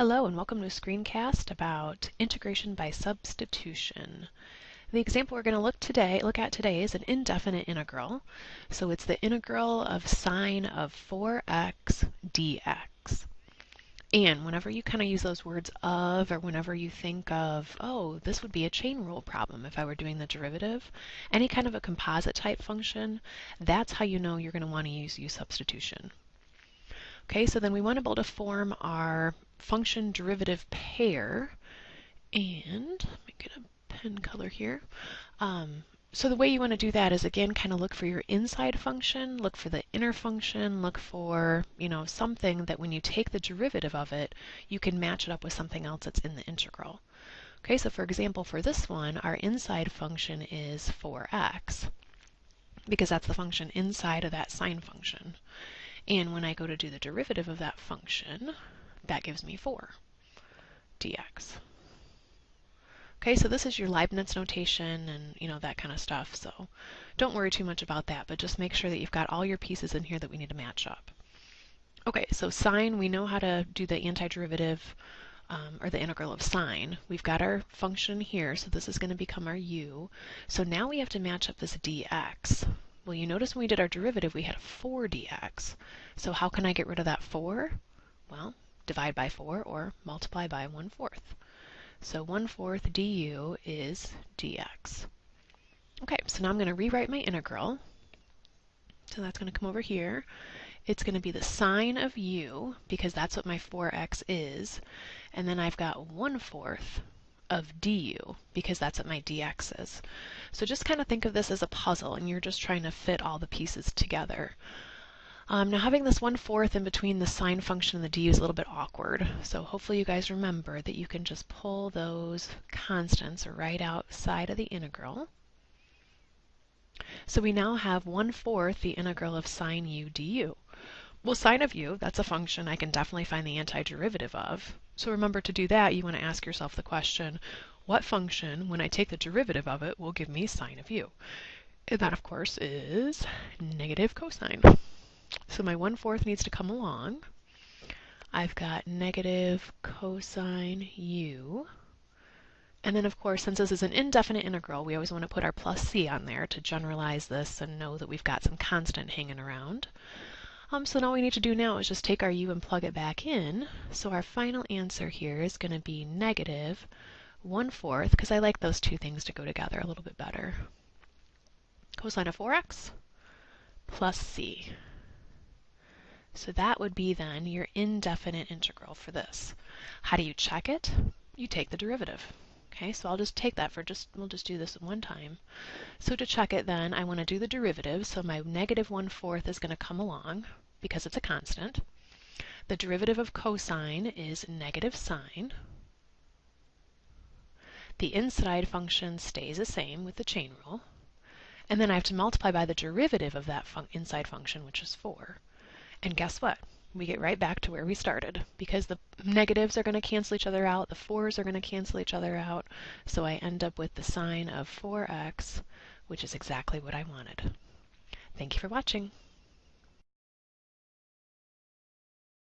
Hello and welcome to a screencast about integration by substitution. The example we're going to look today look at today is an indefinite integral. So it's the integral of sine of 4x dx. And whenever you kind of use those words of, or whenever you think of, oh, this would be a chain rule problem if I were doing the derivative, any kind of a composite type function, that's how you know you're going to want to use u substitution. Okay, so then we want to be able to form our function derivative pair. And let me get a pen color here. Um, so the way you want to do that is again kind of look for your inside function, look for the inner function, look for, you know, something that when you take the derivative of it, you can match it up with something else that's in the integral. Okay, so for example, for this one, our inside function is 4x because that's the function inside of that sine function. And when I go to do the derivative of that function, that gives me 4 dx. Okay, so this is your Leibniz notation and you know that kind of stuff. So don't worry too much about that, but just make sure that you've got all your pieces in here that we need to match up. Okay, so sine, we know how to do the antiderivative um, or the integral of sine. We've got our function here, so this is going to become our u. So now we have to match up this dx. Well, you notice when we did our derivative, we had a 4 dx. So how can I get rid of that 4? Well, divide by 4 or multiply by 1 fourth. So 1 fourth du is dx. Okay, so now I'm going to rewrite my integral. So that's going to come over here. It's going to be the sine of u, because that's what my 4x is. And then I've got 1 fourth of du, because that's what my dx is. So just kind of think of this as a puzzle, and you're just trying to fit all the pieces together. Um, now having this one fourth in between the sine function and the du is a little bit awkward. So hopefully you guys remember that you can just pull those constants right outside of the integral. So we now have one fourth the integral of sine u du. Well, sine of u, that's a function I can definitely find the antiderivative of. So remember to do that, you want to ask yourself the question, what function, when I take the derivative of it, will give me sine of u? And that, of course, is negative cosine. So my 1 fourth needs to come along. I've got negative cosine u. And then, of course, since this is an indefinite integral, we always want to put our plus c on there to generalize this and know that we've got some constant hanging around. Um, so all we need to do now is just take our u and plug it back in. So our final answer here is going to be negative 1 fourth, because I like those two things to go together a little bit better. Cosine of 4x plus c. So that would be then your indefinite integral for this. How do you check it? You take the derivative. Okay, so I'll just take that for just, we'll just do this one time. So to check it then, I want to do the derivative, so my negative 1 fourth is going to come along because it's a constant. The derivative of cosine is negative sine. The inside function stays the same with the chain rule. And then I have to multiply by the derivative of that fun inside function, which is 4. And guess what? We get right back to where we started because the negatives are going to cancel each other out, the 4's are going to cancel each other out, so I end up with the sine of 4x, which is exactly what I wanted. Thank you for watching.